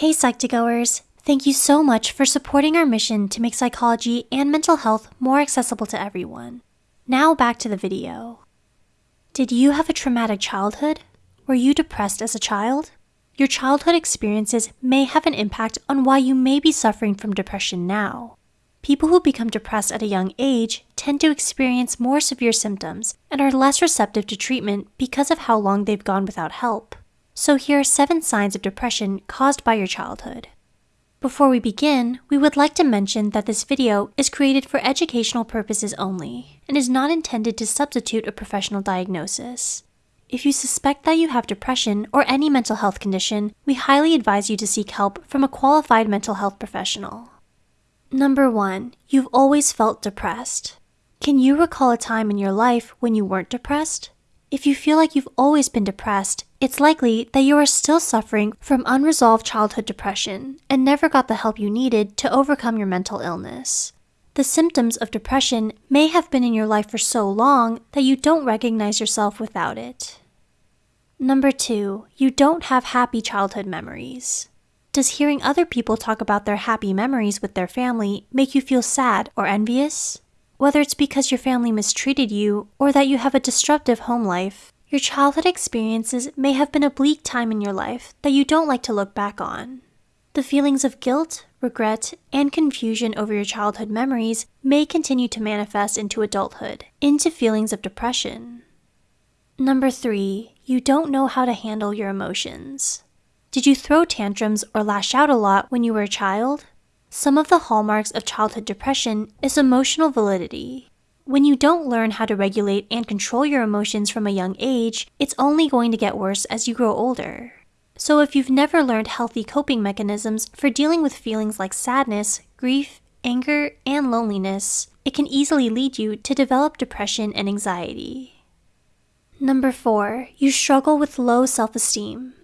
Hey Psych2Goers! Thank you so much for supporting our mission to make psychology and mental health more accessible to everyone. Now back to the video. Did you have a traumatic childhood? Were you depressed as a child? Your childhood experiences may have an impact on why you may be suffering from depression now. People who become depressed at a young age tend to experience more severe symptoms and are less receptive to treatment because of how long they've gone without help. So here are seven signs of depression caused by your childhood. Before we begin, we would like to mention that this video is created for educational purposes only and is not intended to substitute a professional diagnosis. If you suspect that you have depression or any mental health condition, we highly advise you to seek help from a qualified mental health professional. Number 1. You've always felt depressed. Can you recall a time in your life when you weren't depressed? If you feel like you've always been depressed, it's likely that you are still suffering from unresolved childhood depression and never got the help you needed to overcome your mental illness. The symptoms of depression may have been in your life for so long that you don't recognize yourself without it. Number two, you don't have happy childhood memories. Does hearing other people talk about their happy memories with their family make you feel sad or envious? Whether it's because your family mistreated you or that you have a disruptive home life, your childhood experiences may have been a bleak time in your life that you don't like to look back on. The feelings of guilt, regret, and confusion over your childhood memories may continue to manifest into adulthood, into feelings of depression. Number three, you don't know how to handle your emotions. Did you throw tantrums or lash out a lot when you were a child? Some of the hallmarks of childhood depression is emotional validity. When you don't learn how to regulate and control your emotions from a young age, it's only going to get worse as you grow older. So if you've never learned healthy coping mechanisms for dealing with feelings like sadness, grief, anger, and loneliness, it can easily lead you to develop depression and anxiety. Number 4. You struggle with low self-esteem.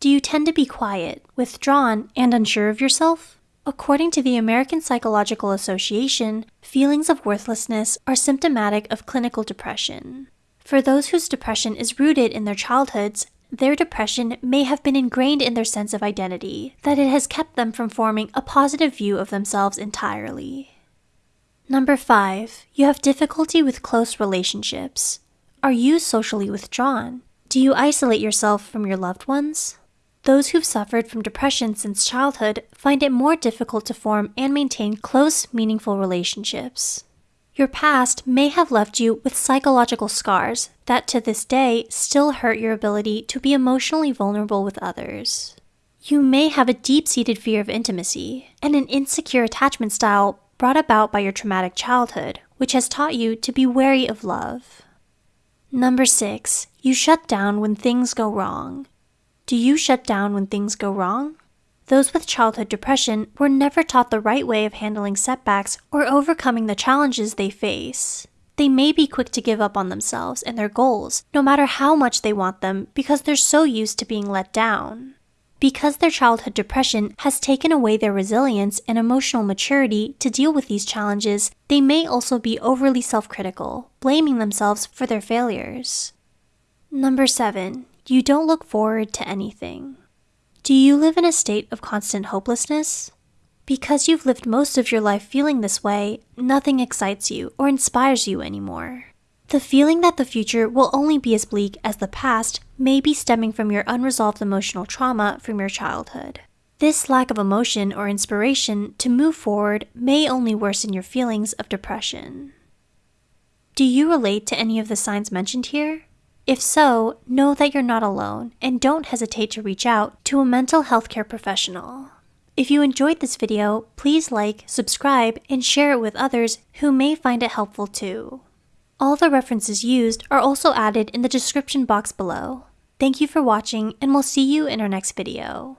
Do you tend to be quiet, withdrawn, and unsure of yourself? According to the American Psychological Association, feelings of worthlessness are symptomatic of clinical depression. For those whose depression is rooted in their childhoods, their depression may have been ingrained in their sense of identity, that it has kept them from forming a positive view of themselves entirely. Number 5. You have difficulty with close relationships. Are you socially withdrawn? Do you isolate yourself from your loved ones? Those who've suffered from depression since childhood find it more difficult to form and maintain close, meaningful relationships. Your past may have left you with psychological scars that to this day still hurt your ability to be emotionally vulnerable with others. You may have a deep seated fear of intimacy and an insecure attachment style brought about by your traumatic childhood, which has taught you to be wary of love. Number 6. You shut down when things go wrong. Do you shut down when things go wrong? Those with childhood depression were never taught the right way of handling setbacks or overcoming the challenges they face. They may be quick to give up on themselves and their goals, no matter how much they want them, because they're so used to being let down. Because their childhood depression has taken away their resilience and emotional maturity to deal with these challenges, they may also be overly self critical, blaming themselves for their failures. Number 7 you don't look forward to anything. Do you live in a state of constant hopelessness? Because you've lived most of your life feeling this way, nothing excites you or inspires you anymore. The feeling that the future will only be as bleak as the past may be stemming from your unresolved emotional trauma from your childhood. This lack of emotion or inspiration to move forward may only worsen your feelings of depression. Do you relate to any of the signs mentioned here? If so, know that you're not alone and don't hesitate to reach out to a mental health care professional. If you enjoyed this video, please like, subscribe, and share it with others who may find it helpful too. All the references used are also added in the description box below. Thank you for watching and we'll see you in our next video.